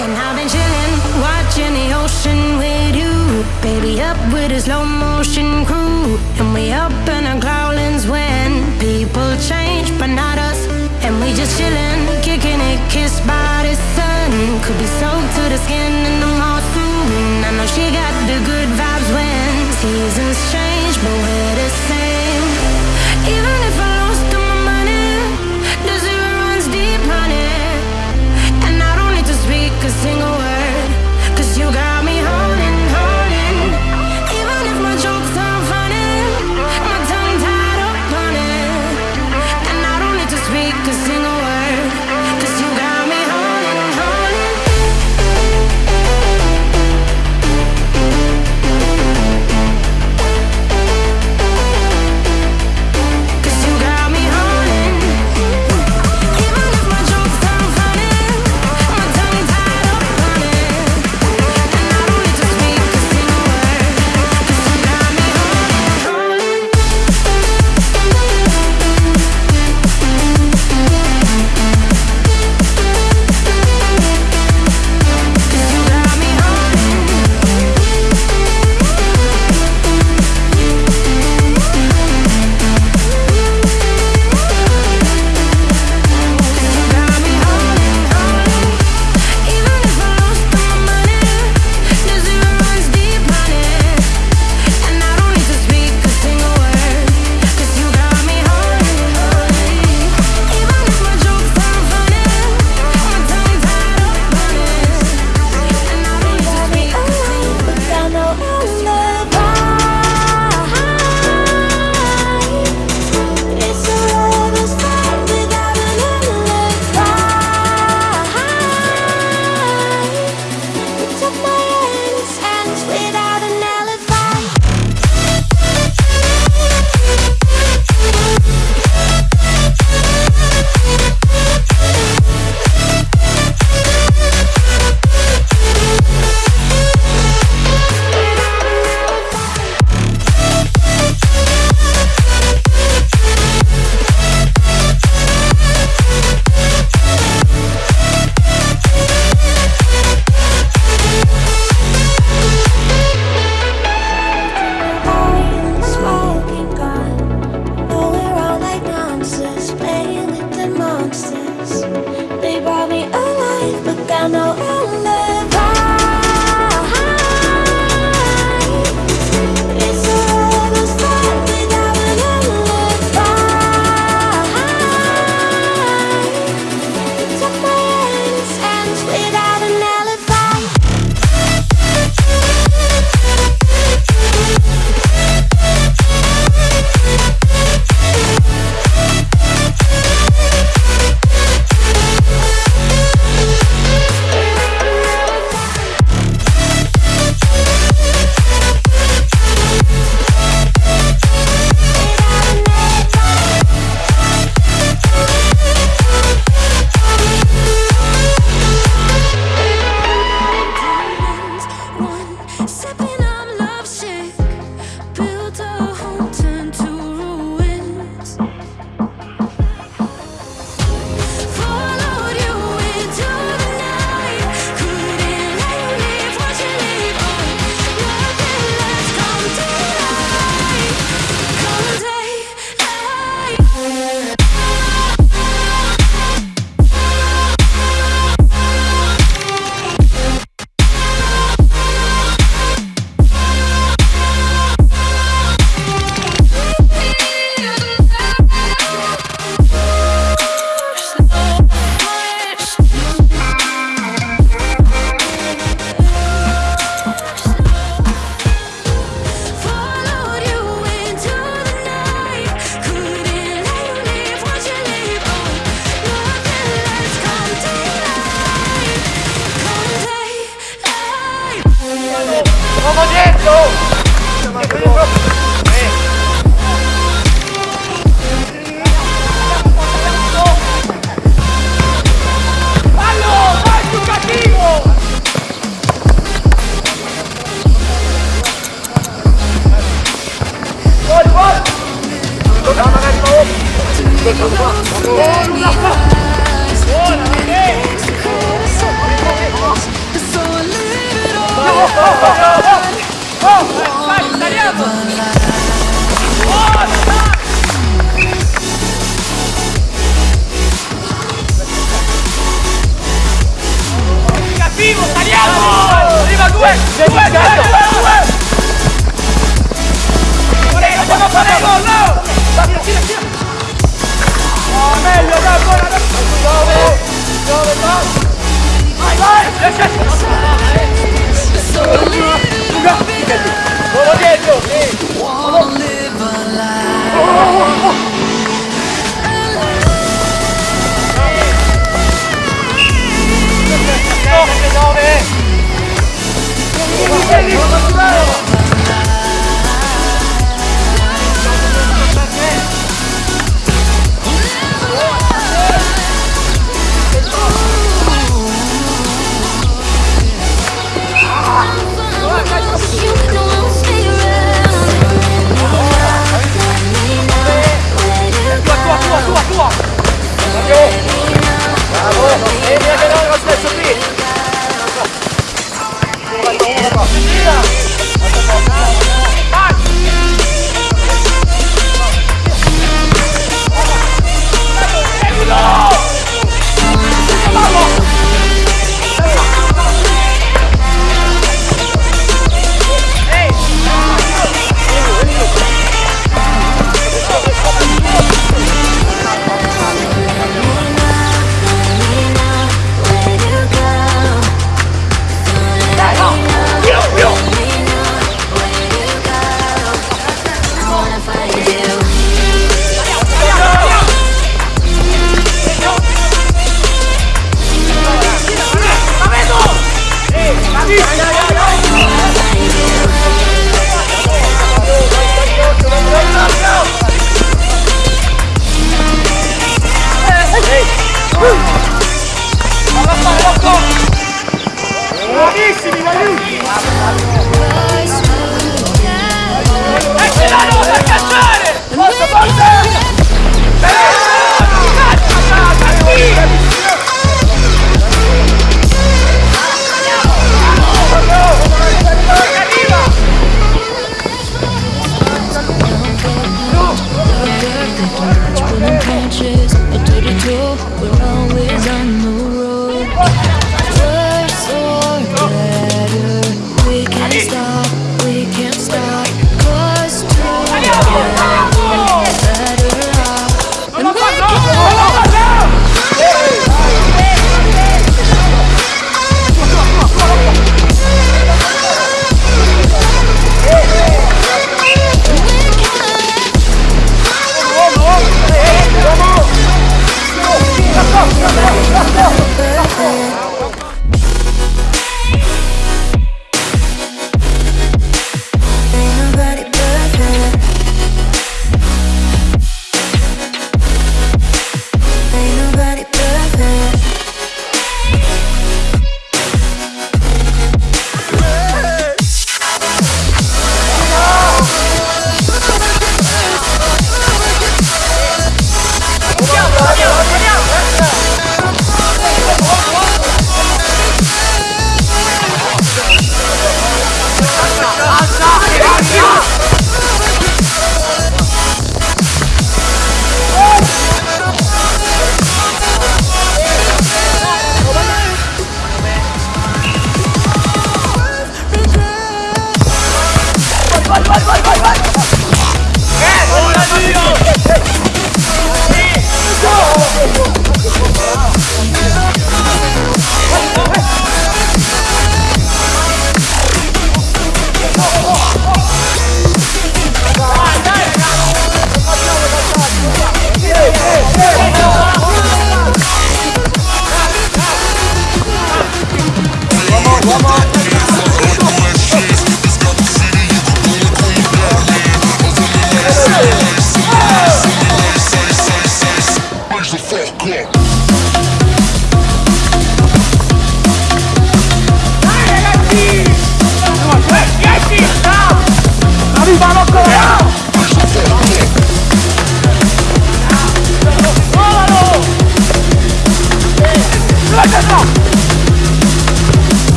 And I've been chilling, watching the ocean with you. Baby, up with a slow motion crew. And we up in our growlings when people change, but not us. And we just chilling, kicking it, kissed by the sun. Could be soaked to the skin in the mall soon. I know she got the good vibes when seasons change, but Oh, no!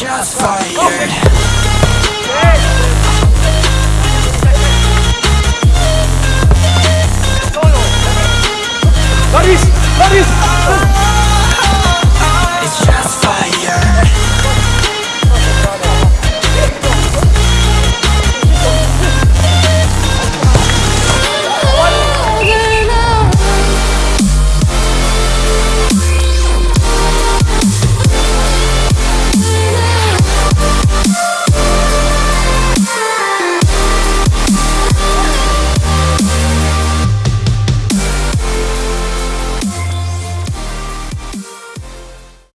Shots fired. Boris! Boris!